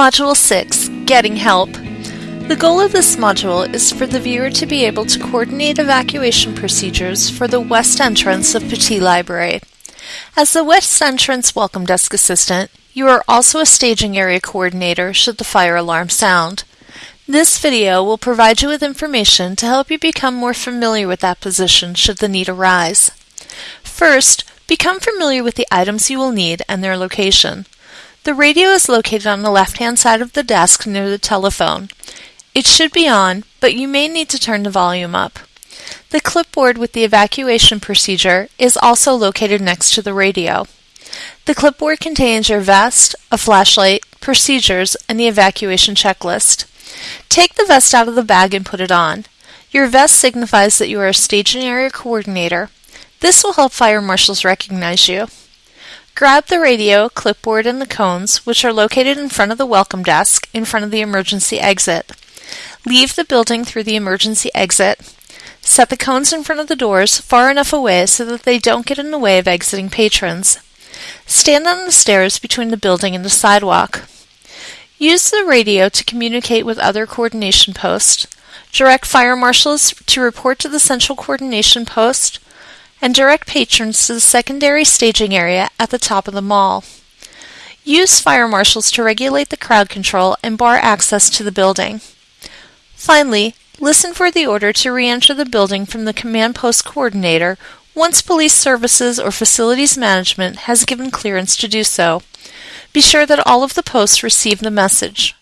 Module 6 Getting Help. The goal of this module is for the viewer to be able to coordinate evacuation procedures for the west entrance of Petit Library. As the west entrance welcome desk assistant, you are also a staging area coordinator should the fire alarm sound. This video will provide you with information to help you become more familiar with that position should the need arise. First, become familiar with the items you will need and their location. The radio is located on the left-hand side of the desk near the telephone. It should be on, but you may need to turn the volume up. The clipboard with the evacuation procedure is also located next to the radio. The clipboard contains your vest, a flashlight, procedures, and the evacuation checklist. Take the vest out of the bag and put it on. Your vest signifies that you are a staging area coordinator. This will help fire marshals recognize you. Grab the radio, clipboard, and the cones, which are located in front of the welcome desk, in front of the emergency exit. Leave the building through the emergency exit. Set the cones in front of the doors far enough away so that they don't get in the way of exiting patrons. Stand on the stairs between the building and the sidewalk. Use the radio to communicate with other coordination posts. Direct fire marshals to report to the central coordination post and direct patrons to the secondary staging area at the top of the mall. Use fire marshals to regulate the crowd control and bar access to the building. Finally, listen for the order to re-enter the building from the command post coordinator once police services or facilities management has given clearance to do so. Be sure that all of the posts receive the message.